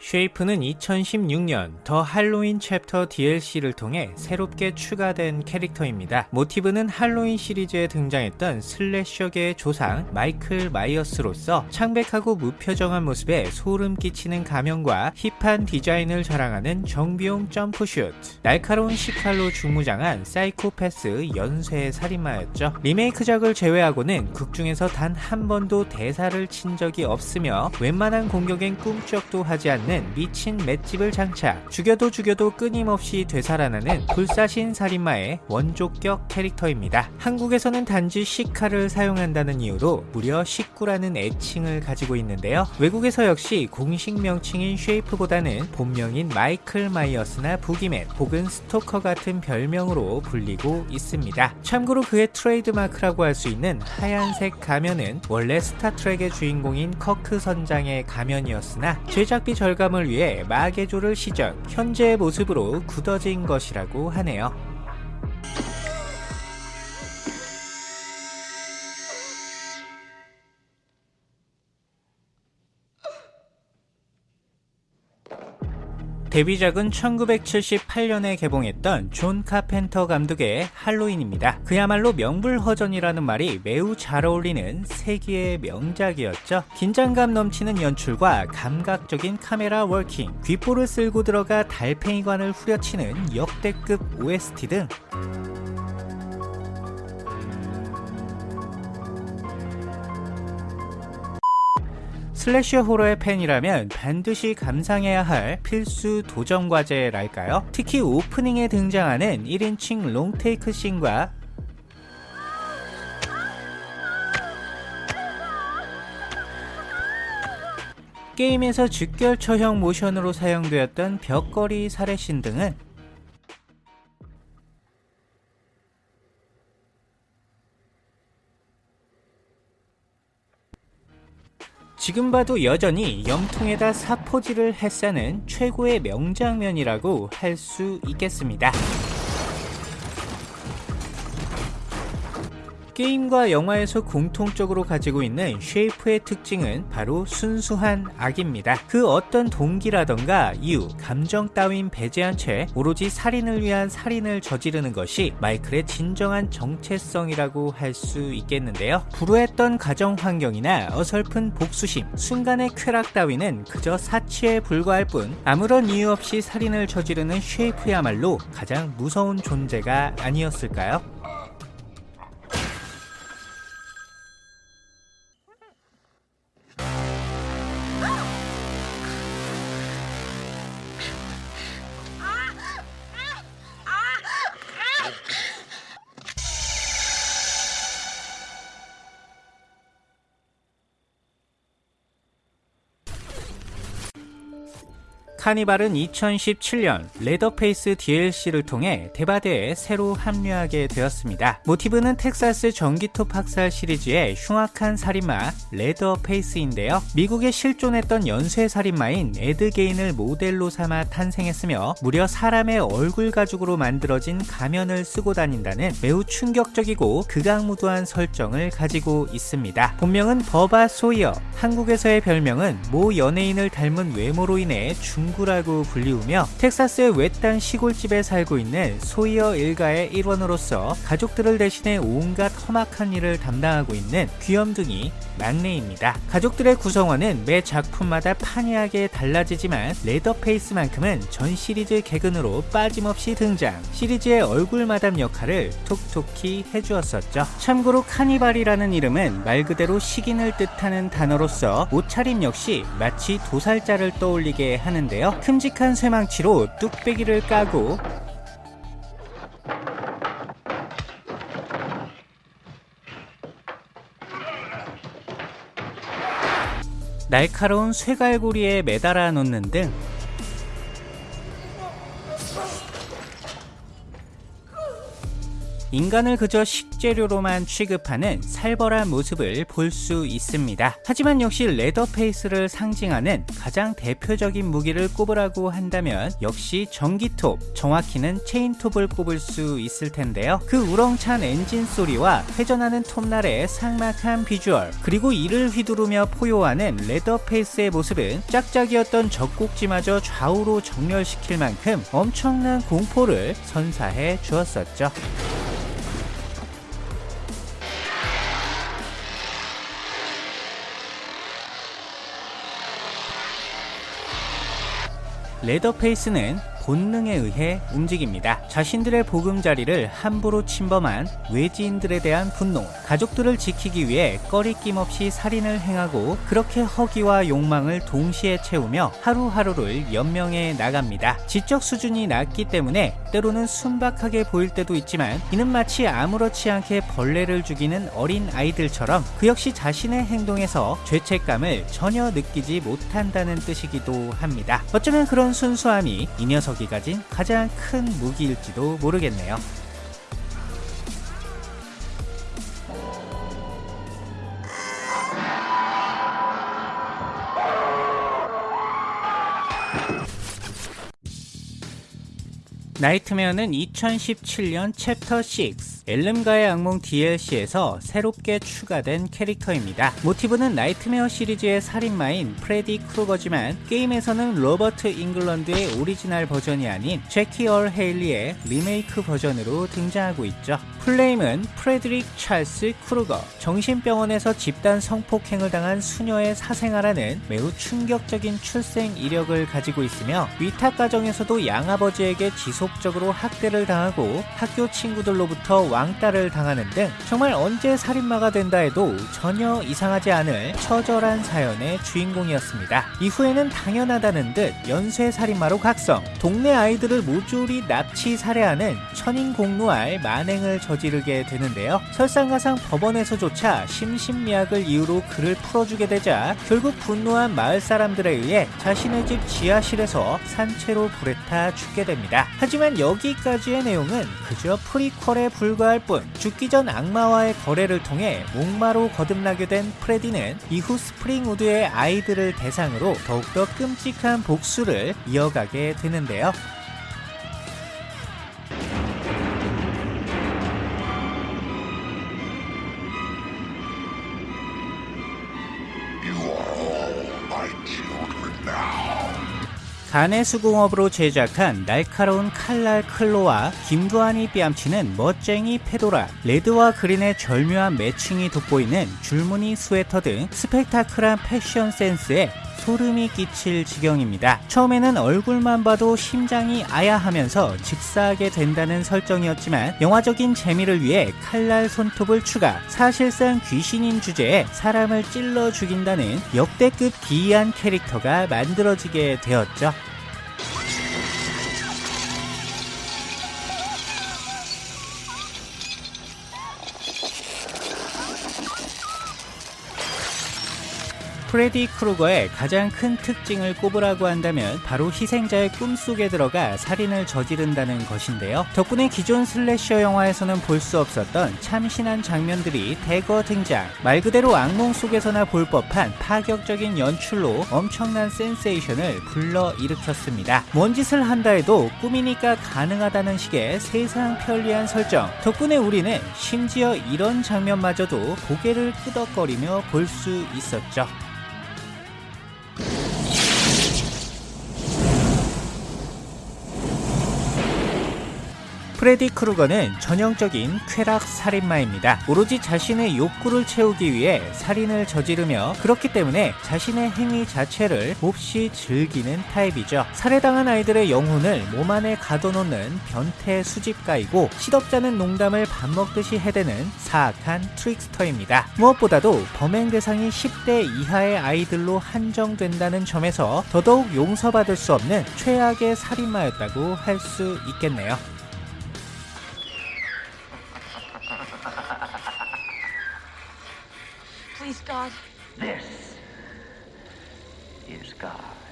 쉐이프는 2016년 더 할로윈 챕터 DLC를 통해 새롭게 추가된 캐릭터입니다. 모티브는 할로윈 시리즈에 등장했던 슬래셔계의 조상 마이클 마이어스로서 창백하고 무표정한 모습에 소름 끼치는 가면과 힙한 디자인을 자랑하는 정비용 점프슈트 날카로운 식칼로 중무장한 사이코패스 연쇄 살인마였죠. 리메이크작을 제외하고는 극중에서 단 한 번도 대사를 친 적이 없으며 웬만한 공격엔 꿈쩍도 하지 않는 있는 미친 맷집을 장착 죽여도 죽여도 끊임없이 되살아나는 불사신 살인마의 원조격 캐릭터입니다. 한국에서는 단지 식칼을 사용한다는 이유로 무려 식구라는 애칭을 가지고 있는데요. 외국에서 역시 공식 명칭인 쉐이프보다는 본명인 마이클 마이어스나 부기맨 혹은 스토커 같은 별명으로 불리고 있습니다. 참고로 그의 트레이드마크라고 할 수 있는 하얀색 가면은 원래 스타트렉의 주인공인 커크 선장의 가면이었으나 제작비 절감 절감을 위해 마개조를 시전, 현재의 모습으로 굳어진 것이라고 하네요. 데뷔작은 1978년에 개봉했던 존 카펜터 감독의 할로윈입니다. 그야말로 명불허전이라는 말이 매우 잘 어울리는 세기의 명작이었죠. 긴장감 넘치는 연출과 감각적인 카메라 워킹, 귓불을 쓸고 들어가 달팽이관을 후려치는 역대급 OST 등 슬래셔 호러의 팬이라면 반드시 감상해야 할 필수 도전 과제랄까요? 특히 오프닝에 등장하는 1인칭 롱테이크 씬과 게임에서 즉결 처형 모션으로 사용되었던 벽걸이 살해신 등은 지금 봐도 여전히 염통에다 사포질을 해 싸는 최고의 명장면이라고 할 수 있겠습니다. 게임과 영화에서 공통적으로 가지고 있는 쉐이프의 특징은 바로 순수한 악입니다. 그 어떤 동기라던가 이유, 감정 따윈 배제한 채 오로지 살인을 위한 살인을 저지르는 것이 마이클의 진정한 정체성이라고 할 수 있겠는데요. 불우했던 가정 환경이나 어설픈 복수심, 순간의 쾌락 따위는 그저 사치에 불과할 뿐 아무런 이유 없이 살인을 저지르는 쉐이프야말로 가장 무서운 존재가 아니었을까요? 카니발은 2017년 레더페이스 DLC를 통해 대바대에 새로 합류하게 되었습니다. 모티브는 텍사스 전기톱 학살 시리즈의 흉악한 살인마 레더페이스인데요. 미국에 실존했던 연쇄 살인마인 에드게인을 모델로 삼아 탄생했으며 무려 사람의 얼굴 가죽으로 만들어진 가면을 쓰고 다닌다는 매우 충격적이고 극악무도한 설정을 가지고 있습니다. 본명은 버바 소이어, 한국에서의 별명은 모 연예인을 닮은 외모로 인해 중 친구라고 불리우며 텍사스의 외딴 시골집에 살고 있는 소이어 일가의 일원으로서 가족들을 대신해 온갖 험악한 일을 담당하고 있는 귀염둥이 막내입니다. 가족들의 구성원은 매 작품마다 판이하게 달라지지만 레더페이스만큼은 전 시리즈 개근으로 빠짐없이 등장 시리즈의 얼굴 마담 역할을 톡톡히 해주었었죠. 참고로 카니발이라는 이름은 말 그대로 식인을 뜻하는 단어로서 옷차림 역시 마치 도살자를 떠올리게 하는데요. 큼직한 쇠망치로 뚝배기를 까고 날카로운 쇠갈고리에 매달아 놓는 등 인간을 그저 식재료로만 취급하는 살벌한 모습을 볼 수 있습니다. 하지만 역시 레더페이스를 상징하는 가장 대표적인 무기를 꼽으라고 한다면 역시 전기톱, 정확히는 체인톱을 꼽을 수 있을 텐데요. 그 우렁찬 엔진 소리와 회전하는 톱날의 삭막한 비주얼, 그리고 이를 휘두르며 포효하는 레더페이스의 모습은 짝짝이었던 젖꼭지마저 좌우로 정렬시킬 만큼 엄청난 공포를 선사해 주었었죠. 레더페이스는 본능에 의해 움직입니다. 자신들의 보금자리를 함부로 침범한 외지인들에 대한 분노, 가족들을 지키기 위해 꺼리낌 없이 살인을 행하고 그렇게 허기와 욕망을 동시에 채우며 하루하루를 연명해 나갑니다. 지적 수준이 낮기 때문에 때로는 순박하게 보일 때도 있지만 이는 마치 아무렇지 않게 벌레를 죽이는 어린 아이들처럼 그 역시 자신의 행동에서 죄책감을 전혀 느끼지 못한다는 뜻이기도 합니다. 어쩌면 그런 순수함이 이 녀석 이 가진 가장 큰 무기일지도 모르겠네요. 나이트메어는 2017년 챕터 6 엘름가의 악몽 DLC에서 새롭게 추가된 캐릭터입니다. 모티브는 나이트메어 시리즈의 살인마인 프레디 크루거지만 게임에서는 로버트 잉글런드의 오리지널 버전이 아닌 제키 얼 헤일리의 리메이크 버전으로 등장하고 있죠. 풀네임은 프레드릭 찰스 크루거, 정신병원에서 집단 성폭행을 당한 수녀의 사생아라는 매우 충격적인 출생 이력을 가지고 있으며 위탁 가정에서도 양아버지에게 지속적으로 학대를 당하고 학교 친구들로부터 왕따를 당하는 등 정말 언제 살인마가 된다 해도 전혀 이상하지 않을 처절한 사연의 주인공이었습니다. 이후에는 당연하다는 듯 연쇄 살인마로 각성, 동네 아이들을 모조리 납치 살해하는 천인공노할 만행을 저지르게 되는데요. 설상가상 법원에서조차 심신미약을 이유로 그를 풀어주게 되자 결국 분노한 마을 사람들에 의해 자신의 집 지하실에서 산채로 불에 타 죽게 됩니다. 하지만 여기까지의 내용은 그저 프리퀄에 불과할 뿐 죽기 전 악마와의 거래를 통해 몽마로 거듭나게 된 프레디는 이후 스프링우드의 아이들을 대상으로 더욱더 끔찍한 복수를 이어가게 되는데요. 가내 수공업으로 제작한 날카로운 칼날 claw와 김두한이 뺨치는 멋쟁이 페도라, 레드와 그린의 절묘한 매칭이 돋보이는 줄무늬 스웨터 등 스펙타클한 패션 센스에 소름이 끼칠 지경입니다. 처음에는 얼굴만 봐도 심장이 아야하면서 즉사하게 된다는 설정이었지만 영화적인 재미를 위해 칼날 손톱을 추가, 사실상 귀신인 주제에 사람을 찔러 죽인다는 역대급 기이한 캐릭터가 만들어지게 되었죠. 프레디 크루거의 가장 큰 특징을 꼽으라고 한다면 바로 희생자의 꿈속에 들어가 살인을 저지른다는 것인데요. 덕분에 기존 슬래셔 영화에서는 볼 수 없었던 참신한 장면들이 대거 등장. 말 그대로 악몽 속에서나 볼 법한 파격적인 연출로 엄청난 센세이션을 불러일으켰습니다. 뭔 짓을 한다 해도 꿈이니까 가능하다는 식의 세상 편리한 설정. 덕분에 우리는 심지어 이런 장면마저도 고개를 끄덕거리며 볼 수 있었죠. 프레디 크루거는 전형적인 쾌락 살인마입니다. 오로지 자신의 욕구를 채우기 위해 살인을 저지르며 그렇기 때문에 자신의 행위 자체를 몹시 즐기는 타입이죠. 살해당한 아이들의 영혼을 몸 안에 가둬놓는 변태 수집가이고 시덥잖은 농담을 밥 먹듯이 해대는 사악한 트릭스터입니다. 무엇보다도 범행 대상이 10대 이하의 아이들로 한정된다는 점에서 더더욱 용서받을 수 없는 최악의 살인마였다고 할 수 있겠네요. Please, God. This is God.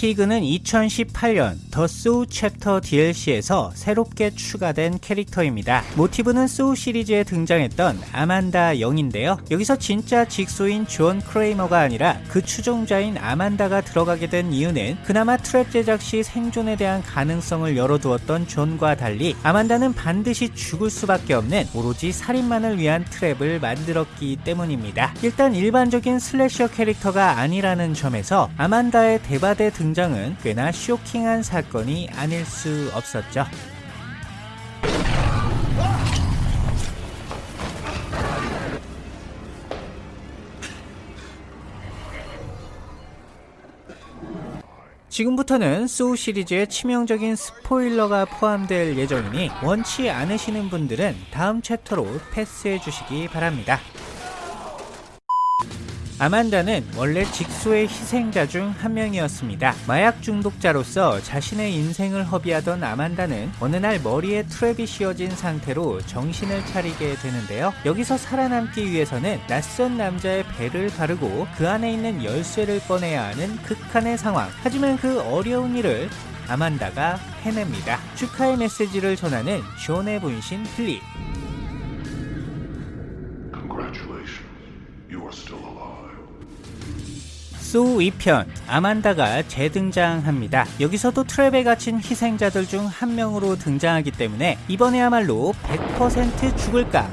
피그는 2018년 더 소우 챕터 DLC에서 새롭게 추가된 캐릭터입니다. 모티브는 소우 시리즈에 등장했던 아만다 영인데요. 여기서 진짜 직소인 존 크레이머가 아니라 그 추종자인 아만다가 들어가게 된 이유는 그나마 트랩 제작 시 생존에 대한 가능성을 열어두었던 존과 달리 아만다는 반드시 죽을 수밖에 없는 오로지 살인만을 위한 트랩을 만들었기 때문입니다. 일단 일반적인 슬래셔 캐릭터가 아니라는 점에서 아만다의 대바대 등장은 꽤나 쇼킹한 사건이 아닐 수 없었죠. 지금부터는 소우 시리즈의 치명적인 스포일러가 포함될 예정이니 원치 않으시는 분들은 다음 챕터로 패스해 주시기 바랍니다. 아만다는 원래 직소의 희생자 중 한 명이었습니다. 마약 중독자로서 자신의 인생을 허비하던 아만다는 어느 날 머리에 트랩이 씌워진 상태로 정신을 차리게 되는데요. 여기서 살아남기 위해서는 낯선 남자의 배를 가르고 그 안에 있는 열쇠를 꺼내야 하는 극한의 상황. 하지만 그 어려운 일을 아만다가 해냅니다. 축하의 메시지를 전하는 존의 분신 필립. Congratulations. You are still. 소우 2편 아만다가 재등장합니다. 여기서도 트랩에 갇힌 희생자들 중 한 명으로 등장하기 때문에 이번에야말로 100% 죽을까?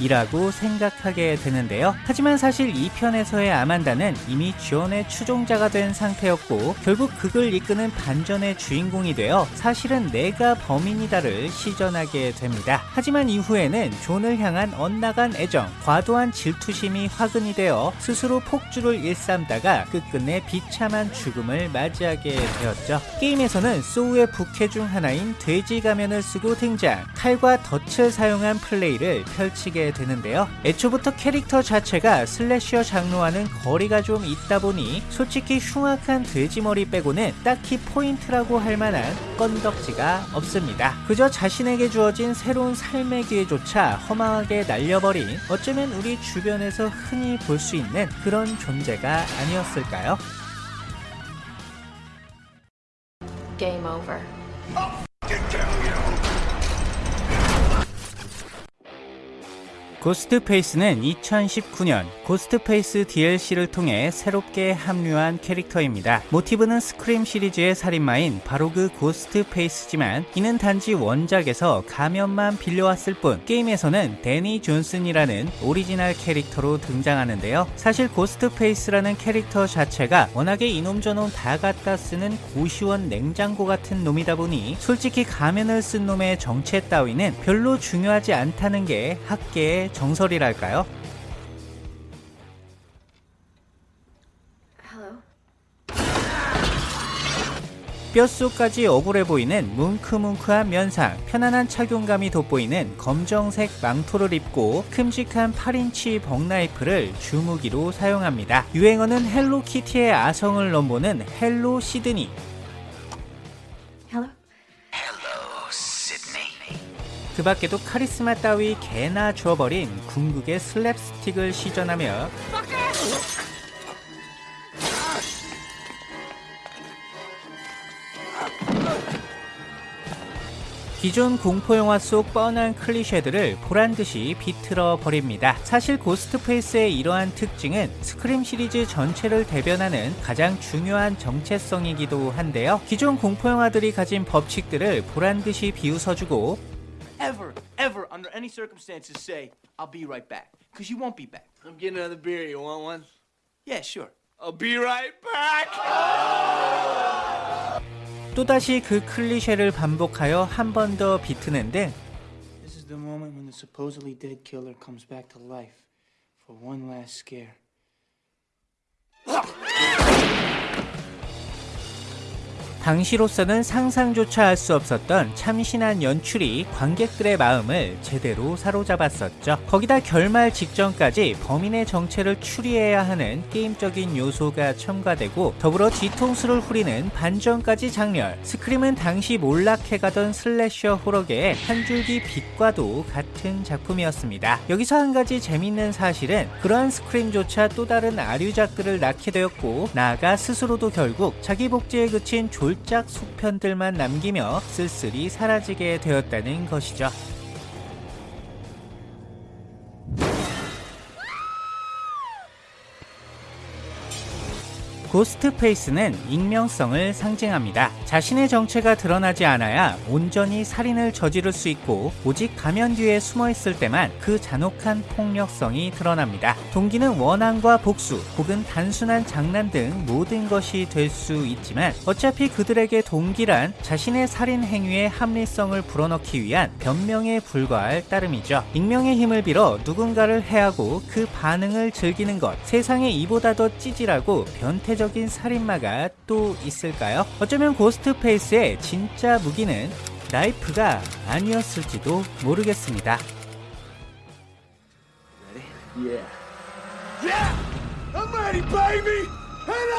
이라고 생각하게 되는데요. 하지만 사실 2편에서의 아만다는 이미 지원의 추종자가 된 상태였고 결국 극을 이끄는 반전의 주인공이 되어 사실은 내가 범인이다를 시전하게 됩니다. 하지만 이후에는 존을 향한 엇나간 애정, 과도한 질투심이 화근이 되어 스스로 폭주를 일삼다가 끝끝내 비참한 죽음을 맞이하게 되었죠. 게임에서는 소우의 부캐 중 하나인 돼지 가면을 쓰고 등장, 칼과 덫을 사용한 플레이를 펼치게 되는데요. 애초부터 캐릭터 자체가 슬래셔 장르와는 거리가 좀 있다 보니 솔직히 흉악한 돼지머리 빼고는 딱히 포인트라고 할 만한 건덕지가 없습니다. 그저 자신에게 주어진 새로운 삶의 기회조차 허망하게 날려버린 어쩌면 우리 주변에서 흔히 볼 수 있는 그런 존재가 아니었을까요? Game over. 고스트페이스는 2019년 고스트페이스 DLC를 통해 새롭게 합류한 캐릭터입니다. 모티브는 스크림 시리즈의 살인마인 바로 그 고스트페이스지만 이는 단지 원작에서 가면만 빌려왔을 뿐 게임에서는 데니 존슨이라는 오리지널 캐릭터로 등장하는데요. 사실 고스트페이스라는 캐릭터 자체가 워낙에 이놈 저놈 다 갖다 쓰는 고시원 냉장고 같은 놈이다 보니 솔직히 가면을 쓴 놈의 정체 따위는 별로 중요하지 않다는 게 학계의 정설이랄까요? 뼛속까지 억울해 보이는 뭉크뭉크한 면상, 편안한 착용감이 돋보이는 검정색 망토를 입고 큼직한 8인치 벅나이프를 주무기로 사용합니다. 유행어는 헬로키티의 아성을 넘보는 hello 시드니, 그 밖에도 카리스마 따위 개나 주어버린 궁극의 슬랩스틱을 시전하며 기존 공포영화 속 뻔한 클리셰들을 보란듯이 비틀어 버립니다. 사실 고스트페이스의 이러한 특징은 스크림 시리즈 전체를 대변하는 가장 중요한 정체성이기도 한데요. 기존 공포영화들이 가진 법칙들을 보란듯이 비웃어주고 ever, ever, under any circumstances, say, I'll be right back. Because you won't be back. I'm getting another beer. You want one? Yeah, sure. I'll be right back. 또다시 그 클리셰를 반복하여 한 번 더 비트는 등 This is the moment when the supposedly dead killer comes back to life for one last scare. 당시로서는 상상조차 할 수 없었던 참신한 연출이 관객들의 마음을 제대로 사로잡았었죠. 거기다 결말 직전까지 범인의 정체를 추리해야 하는 게임적인 요소가 첨가되고 더불어 뒤통수를 후리는 반전까지 장렬. 스크림은 당시 몰락해가던 슬래셔 호러계의 한 줄기 빛과도 같은 작품이었습니다. 여기서 한 가지 재밌는 사실은 그러한 스크림조차 또 다른 아류작들을 낳게 되었고 나아가 스스로도 결국 자기 복제에 그친 졸작 속편들만 남기며 쓸쓸히 사라지게 되었다는 것이죠. 고스트페이스는 익명성을 상징합니다. 자신의 정체가 드러나지 않아야 온전히 살인을 저지를 수 있고 오직 가면 뒤에 숨어 있을 때만 그 잔혹한 폭력성이 드러납니다. 동기는 원한과 복수 혹은 단순한 장난 등 모든 것이 될 수 있지만 어차피 그들에게 동기란 자신의 살인 행위의 합리성을 불어넣기 위한 변명에 불과할 따름이죠. 익명의 힘을 빌어 누군가를 해하고 그 반응을 즐기는 것 세상에 이보다 더 찌질하고 변태적 적인 살인마가 또 있을까요? 어쩌면 고스트페이스의 진짜 무기는 나이프가 아니었을지도 모르겠습니다. Yeah. Yeah! I'm ready, baby! Head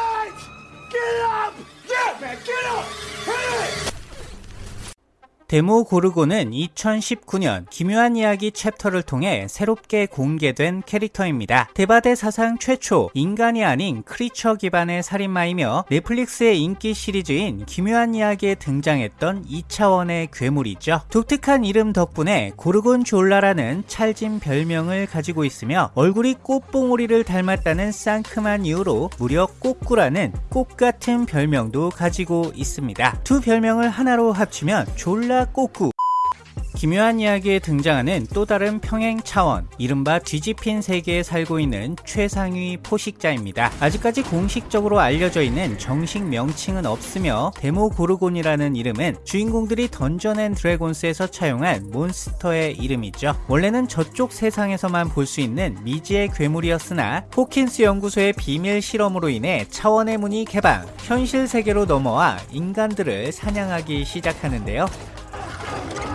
Get up! Yeah, man, get up! Head 데모 고르고는 2019년 기묘한 이야기 챕터를 통해 새롭게 공개된 캐릭터입니다. 대바대 사상 최초 인간이 아닌 크리처 기반의 살인마이며 넷플릭스의 인기 시리즈인 기묘한 이야기에 등장했던 2차원의 괴물이죠. 독특한 이름 덕분에 고르곤 졸라라는 찰진 별명을 가지고 있으며 얼굴이 꽃봉오리를 닮았다는 상큼한 이유로 무려 꽃구라는 꽃 같은 별명도 가지고 있습니다. 두 별명을 하나로 합치면 졸라 꼬꾸 기묘한 이야기에 등장하는 또 다른 평행 차원, 이른바 뒤집힌 세계에 살고 있는 최상위 포식자입니다. 아직까지 공식적으로 알려져 있는 정식 명칭은 없으며 데모 고르곤이라는 이름은 주인공들이 던전 앤 드래곤스에서 차용한 몬스터의 이름이죠. 원래는 저쪽 세상에서만 볼 수 있는 미지의 괴물이었으나 호킨스 연구소의 비밀 실험으로 인해 차원의 문이 개방, 현실 세계로 넘어와 인간들을 사냥하기 시작하는데요. Come on!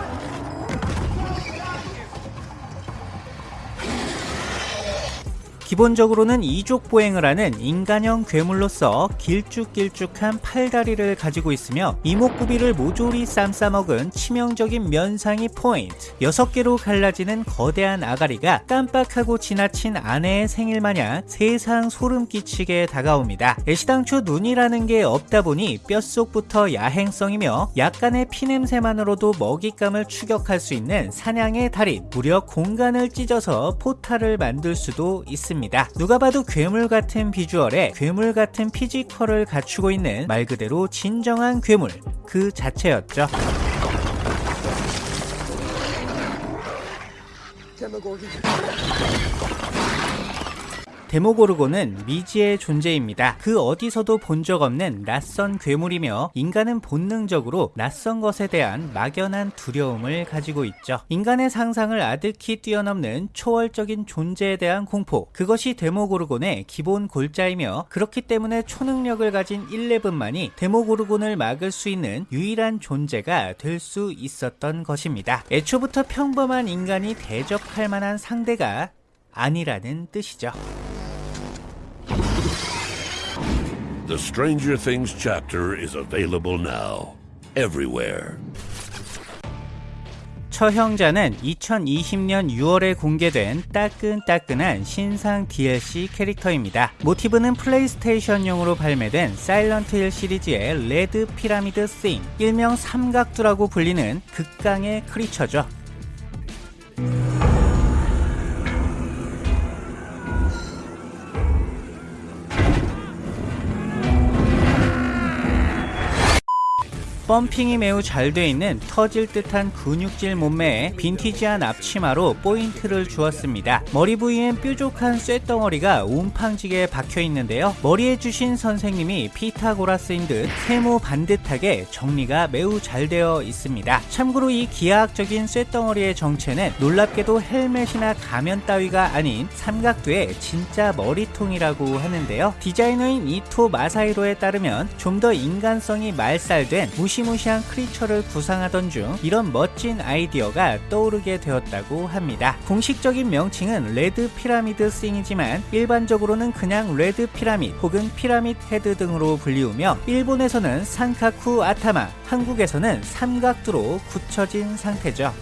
기본적으로는 이족 보행을 하는 인간형 괴물로서 길쭉길쭉한 팔다리를 가지고 있으며 이목구비를 모조리 쌈싸먹은 치명적인 면상이 포인트. 6개로 갈라지는 거대한 아가리가 깜빡하고 지나친 아내의 생일 마냥 세상 소름 끼치게 다가옵니다. 애시당초 눈이라는 게 없다 보니 뼛속부터 야행성이며 약간의 피냄새만으로도 먹잇감을 추격할 수 있는 사냥의 달인. 무려 공간을 찢어서 포탈을 만들 수도 있습니다 있습니다. 누가 봐도 괴물 같은 비주얼에 괴물 같은 피지컬을 갖추고 있는 말 그대로 진정한 괴물 그 자체였죠. 데모고르곤은 미지의 존재입니다. 그 어디서도 본 적 없는 낯선 괴물이며 인간은 본능적으로 낯선 것에 대한 막연한 두려움을 가지고 있죠. 인간의 상상을 아득히 뛰어넘는 초월적인 존재에 대한 공포. 그것이 데모고르곤의 기본 골자이며 그렇기 때문에 초능력을 가진 1레븐만이 데모고르곤을 막을 수 있는 유일한 존재가 될 수 있었던 것입니다. 애초부터 평범한 인간이 대적할 만한 상대가 아니라는 뜻이죠. The Stranger Things chapter is available now. Everywhere. 처형자는 2020년 6월에 공개된 따끈따끈한 신상 DLC 캐릭터입니다. 모티브는 플레이스테이션용으로 발매된 사일런트 힐 시리즈의 레드 피라미드 싱, 일명 삼각두라고 불리는 극강의 크리처죠. 펌핑이 매우 잘 돼 있는 터질 듯한 근육질 몸매에 빈티지한 앞치마로 포인트를 주었습니다. 머리 부위엔 뾰족한 쇳덩어리가 옴팡지게 박혀 있는데요. 머리 해 주신 선생님이 피타고라스인 듯 세모 반듯하게 정리가 매우 잘 되어 있습니다. 참고로 이 기하학적인 쇳덩어리의 정체는 놀랍게도 헬멧이나 가면 따위가 아닌 삼각두의 진짜 머리통이라고 하는데요. 디자이너인 이토 마사히로에 따르면 좀 더 인간성이 말살된 무시 무시한 크리처를 구상하던 중 이런 멋진 아이디어가 떠오르게 되었다고 합니다. 공식적인 명칭은 레드 피라미드 싱이지만 일반적으로는 그냥 레드 피라밋 혹은 피라밋 헤드 등으로 불리우며 일본에서는 산카쿠 아타마, 한국에서는 삼각두로 굳혀진 상태죠.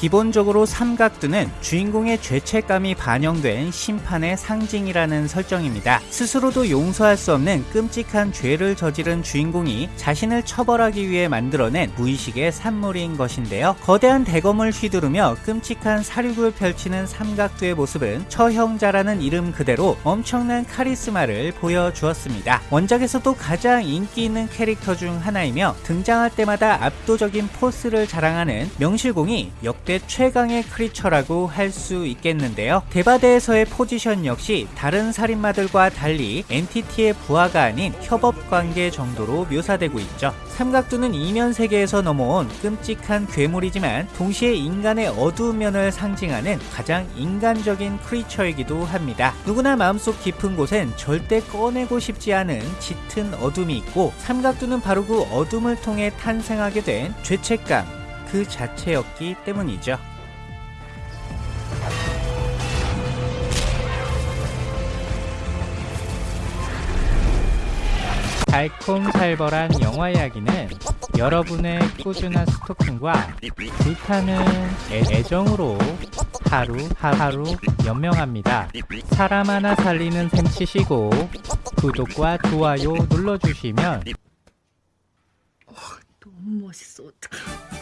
기본적으로 삼각두는 주인공의 죄책감이 반영된 심판의 상징이라는 설정입니다. 스스로도 용서할 수 없는 끔찍한 죄를 저지른 주인공이 자신을 처벌하기 위해 만들어낸 무의식의 산물인 것인데요. 거대한 대검을 휘두르며 끔찍한 살육을 펼치는 삼각두의 모습은 처형자라는 이름 그대로 엄청난 카리스마를 보여주었습니다. 원작에서도 가장 인기 있는 캐릭터 중 하나이며 등장할 때마다 압도적인 포스를 자랑하는 명실공히 역대 최강의 크리처라고 할 수 있겠는데요. 대바대에서의 포지션 역시 다른 살인마들과 달리 엔티티의 부하가 아닌 협업 관계 정도로 묘사되고 있죠. 삼각두는 이면 세계에서 넘어온 끔찍한 괴물이지만 동시에 인간의 어두운 면을 상징하는 가장 인간적인 크리처이기도 합니다. 누구나 마음속 깊은 곳엔 절대 꺼내고 싶지 않은 짙은 어둠이 있고 삼각두는 바로 그 어둠을 통해 탄생하게 된 죄책감 그 자체였기 때문이죠. 달콤살벌한 영화 이야기는 여러분의 꾸준한 스토킹과 불타는 애- 애정으로 하루 하루 연명합니다. 사람 하나 살리는 셈 치시고 구독과 좋아요 눌러주시면 너무 멋있어 어떡해